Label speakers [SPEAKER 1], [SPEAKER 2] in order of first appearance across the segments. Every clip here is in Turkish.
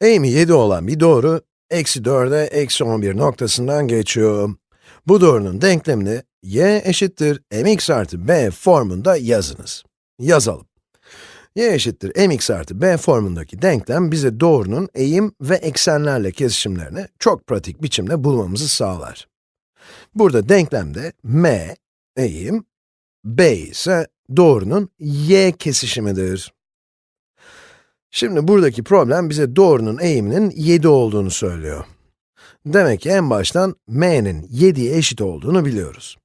[SPEAKER 1] Eğimi 7 olan bir doğru, eksi 4'e eksi 11 noktasından geçiyor. Bu doğrunun denklemini y eşittir mx artı b formunda yazınız. Yazalım. y eşittir mx artı b formundaki denklem bize doğrunun eğim ve eksenlerle kesişimlerini çok pratik biçimde bulmamızı sağlar. Burada denklemde m, eğim, b ise doğrunun y kesişimidir. Şimdi buradaki problem bize doğrunun eğiminin 7 olduğunu söylüyor. Demek ki en baştan m'nin 7'ye eşit olduğunu biliyoruz.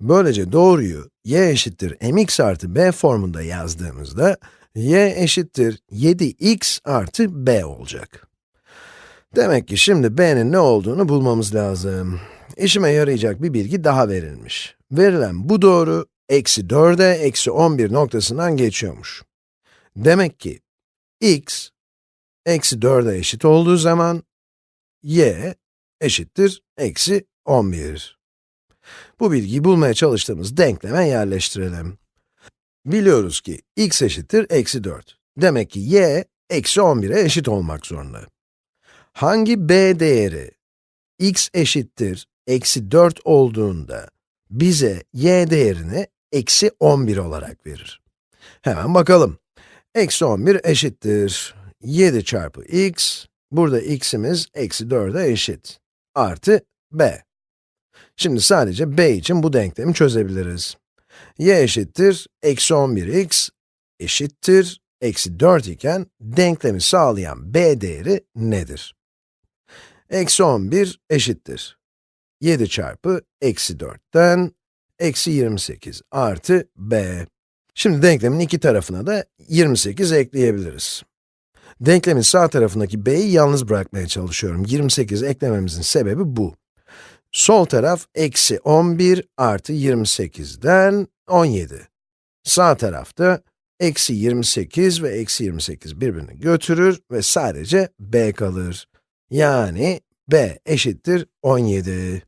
[SPEAKER 1] Böylece doğruyu y eşittir mx artı b formunda yazdığımızda, y eşittir 7x artı b olacak. Demek ki şimdi b'nin ne olduğunu bulmamız lazım. İşime yarayacak bir bilgi daha verilmiş. Verilen bu doğru, eksi 4'e eksi 11 noktasından geçiyormuş. Demek ki x, eksi 4'e eşit olduğu zaman, y eşittir eksi 11. Bu bilgiyi bulmaya çalıştığımız denkleme yerleştirelim. Biliyoruz ki x eşittir eksi 4. Demek ki y, eksi 11'e eşit olmak zorunda. Hangi b değeri x eşittir eksi 4 olduğunda bize y değerini eksi 11 olarak verir? Hemen bakalım. Eksi 11 eşittir 7 çarpı x, burada x'imiz eksi 4'e eşit, artı b. Şimdi sadece b için bu denklemi çözebiliriz. y eşittir eksi 11x eşittir eksi 4 iken denklemi sağlayan b değeri nedir? Eksi 11 eşittir 7 çarpı eksi 4'ten eksi 28 artı b. Şimdi denklemin iki tarafına da 28 ekleyebiliriz. Denklemin sağ tarafındaki b'yi yalnız bırakmaya çalışıyorum. 28 eklememizin sebebi bu. Sol taraf eksi 11 artı 28'den 17. Sağ tarafta eksi 28 ve eksi 28 birbirini götürür ve sadece b kalır. Yani b eşittir 17.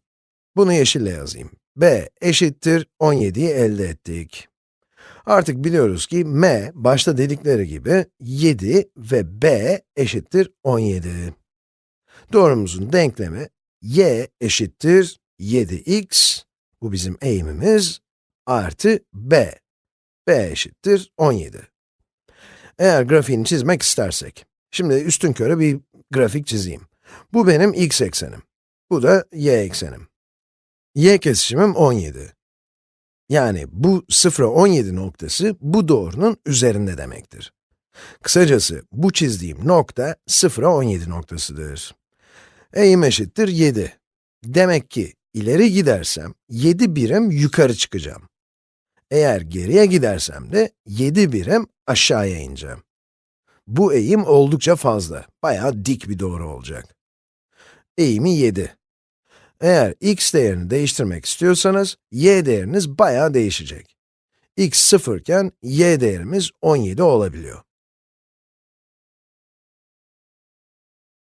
[SPEAKER 1] Bunu yeşille yazayım. b eşittir 17'yi elde ettik. Artık biliyoruz ki m, başta dedikleri gibi 7 ve b eşittir 17. Doğrumuzun denklemi y eşittir 7x, bu bizim eğimimiz, artı b. b eşittir 17. Eğer grafiğini çizmek istersek, şimdi üstün körü bir grafik çizeyim. Bu benim x eksenim, bu da y eksenim. y kesişimim 17. Yani bu 0'a 17 noktası, bu doğrunun üzerinde demektir. Kısacası, bu çizdiğim nokta 0'a 17 noktasıdır. Eğim eşittir 7. Demek ki, ileri gidersem, 7 birim yukarı çıkacağım. Eğer geriye gidersem de 7 birim aşağıya ineceğim. Bu eğim oldukça fazla, bayağı dik bir doğru olacak. Eğimi 7. Eğer x değerini değiştirmek istiyorsanız, y değeriniz bayağı değişecek. x 0 iken y değerimiz 17 olabiliyor.